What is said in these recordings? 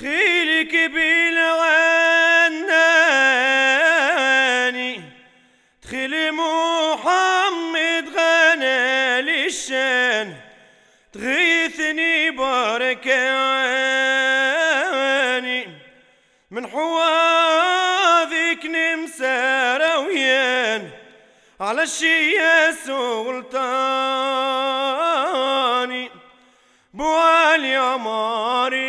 خيلك بالغناني. تخيل محمد غنى للشان. تغيثني بركاني من حواذك نمسى رويان. على الشي يا سلطاني بوالي عماري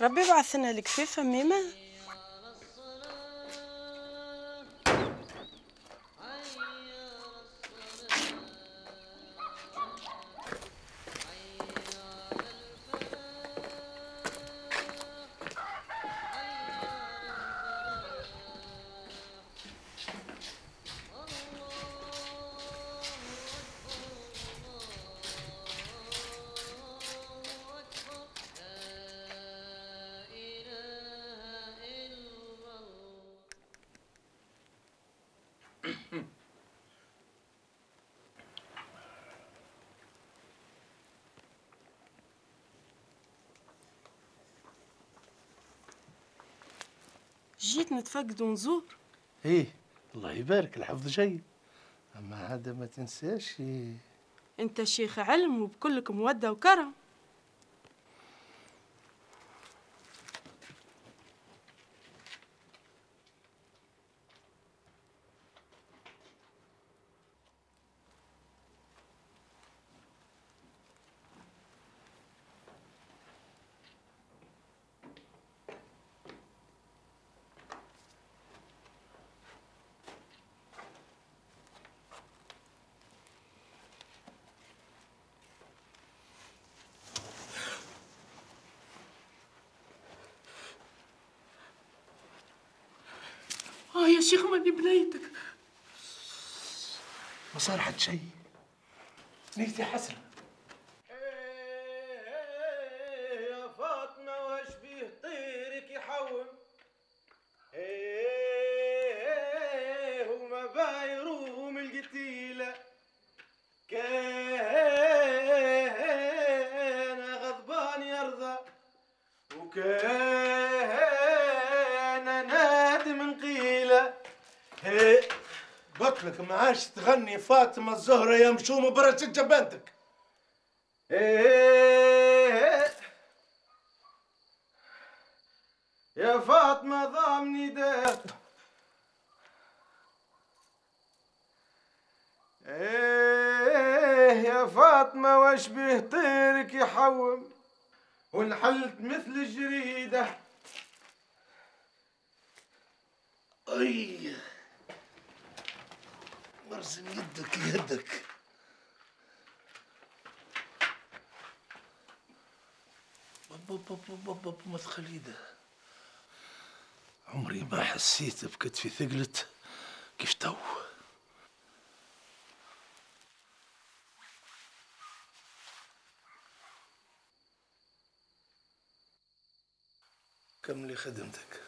ربي يبعث لنا الكفيفة ميمة. جيت نتفقد ونزور. إيه الله يبارك الحفظ جيد. أما هذا ما تنساش إيه. أنت شيخ علم وبكلك مودة وكرم. يا شيخ ماني بنيتك ما صار حد شيء. نيتي حسنه قلت لك ما عادش تغني فاطمة الزهرة يا مشوم برشة جبانتك إيه يا فاطمة ضامني ده إيه يا فاطمة واش به طيرك يحوم؟ ونحلت مثل الجريدة. أي. مرزن يدك يدك. ما تخليده عمري ما حسيت بكتفي ثقلت. كيف تو؟ كملي خدمتك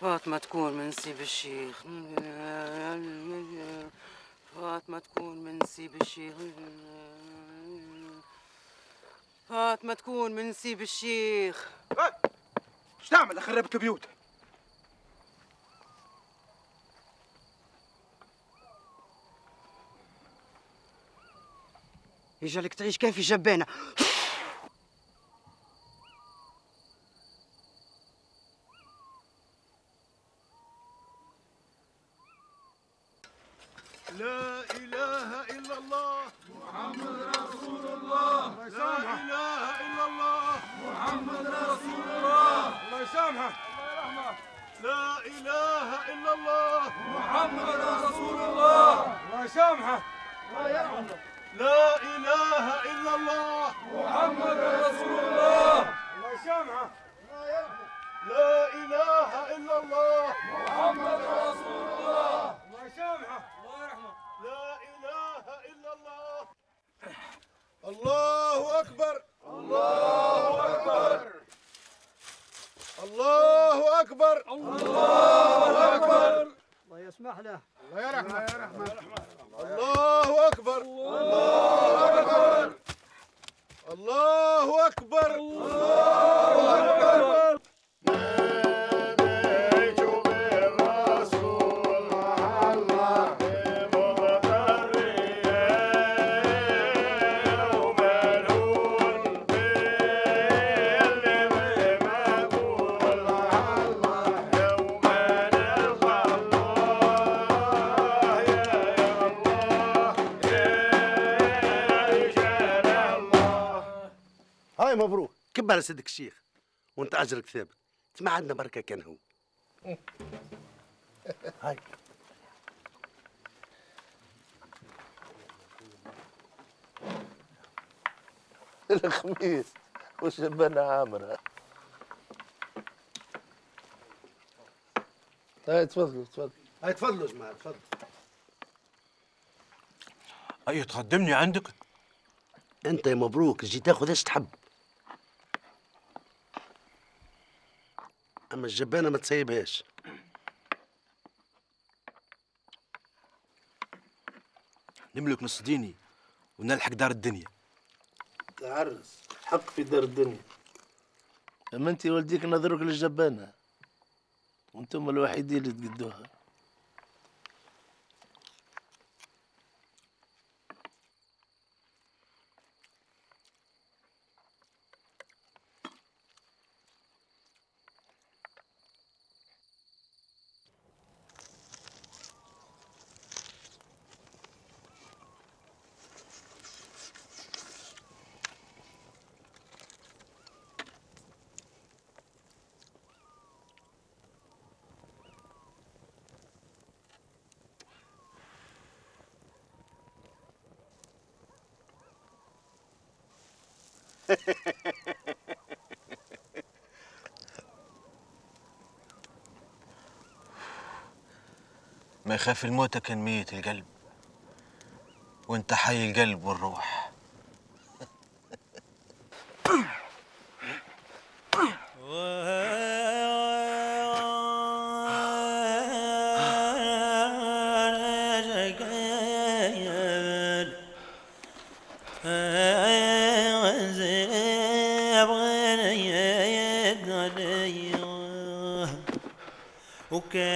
فاطمة تكون من سيب الشيخ. فاطمة تكون من سيب الشيخ. فاطمة تكون من سيب الشيخ. إيش تعمل خربت البيوت يجعلك تعيش كيف جبانة لا إله إلا الله. محمد رسول الله. لا إله إلا الله. محمد رسول الله. الله يسامحك. لا إله إلا الله. محمد رسول الله. الله يسامحك. لا إله إلا الله. محمد رسول الله. الله يسامحك. لا إله إلا الله. محمد رسول الله مبروك كبر سيدك الشيخ وأنت أجرك ثابت ما عندنا بركة كان هو. هاي. الخميس والشبانة عامرة؟ هاي تفضلوا تفضلوا. هاي تفضلوا يا جماعة تفضلوا. أي تقدمني عندك. أنت يا مبروك جيت تاخذ إيش تحب. أما الجبانة ما تسيبهاش. نملك نص ديني ونلحق دار الدنيا. تعرس حق في دار الدنيا. أما انت والديك نظرك للجبانة وأنتم الوحيدين اللي تقدوها. ما يخاف الموت كان ميت القلب وانت حي القلب والروح. বুকে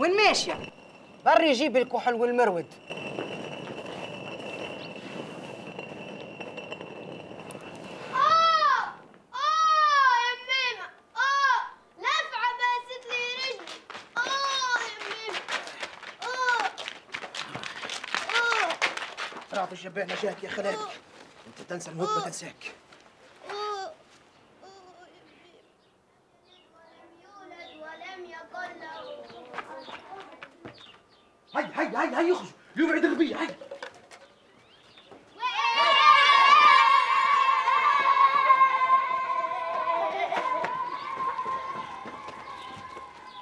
وين ماشية؟ بري جيب الكحل والمرود آه! آه! يا ميمة آه! آه! يا آه آه! أنت تنسى الموت ما تنساك. هاي هاي هاي يخرج. اليوم عيد الربيع هاي.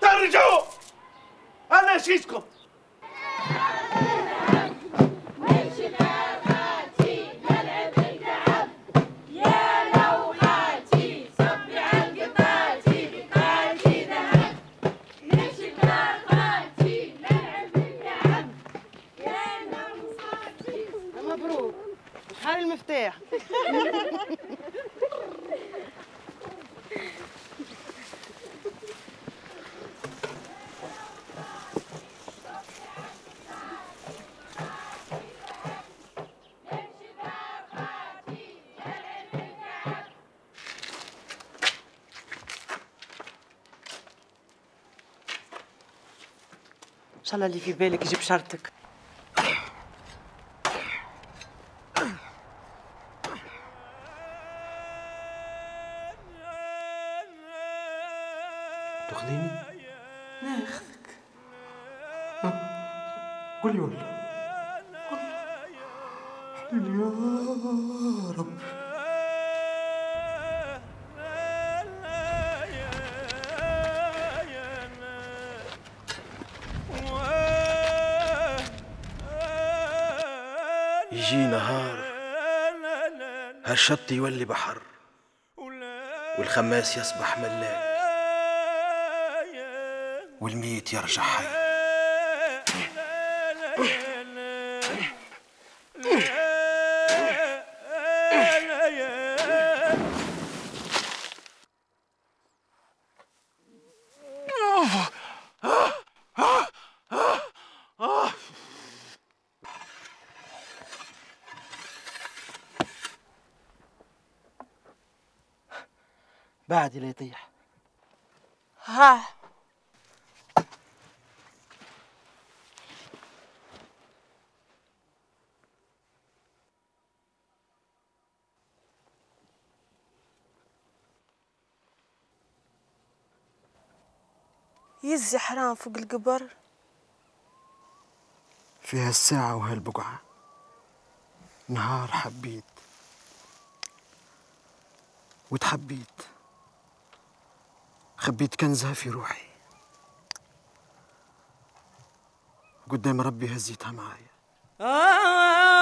ترجعوا! أنا شيشكم. شاء الله اللي في بالك يجيب شرطك تاخذيني ناخذك قولي والله والله يا رب هالشط يولي بحر والخماس يصبح ملاك والميت يرجع حي. بعد لا يطيح. ها. يزي حرام فوق القبر. في هالساعة وهالبقعة. نهار حبيت. وتحبيت. خبيت كنزها في روحي. قدام ربي هزيتها معايا. آه.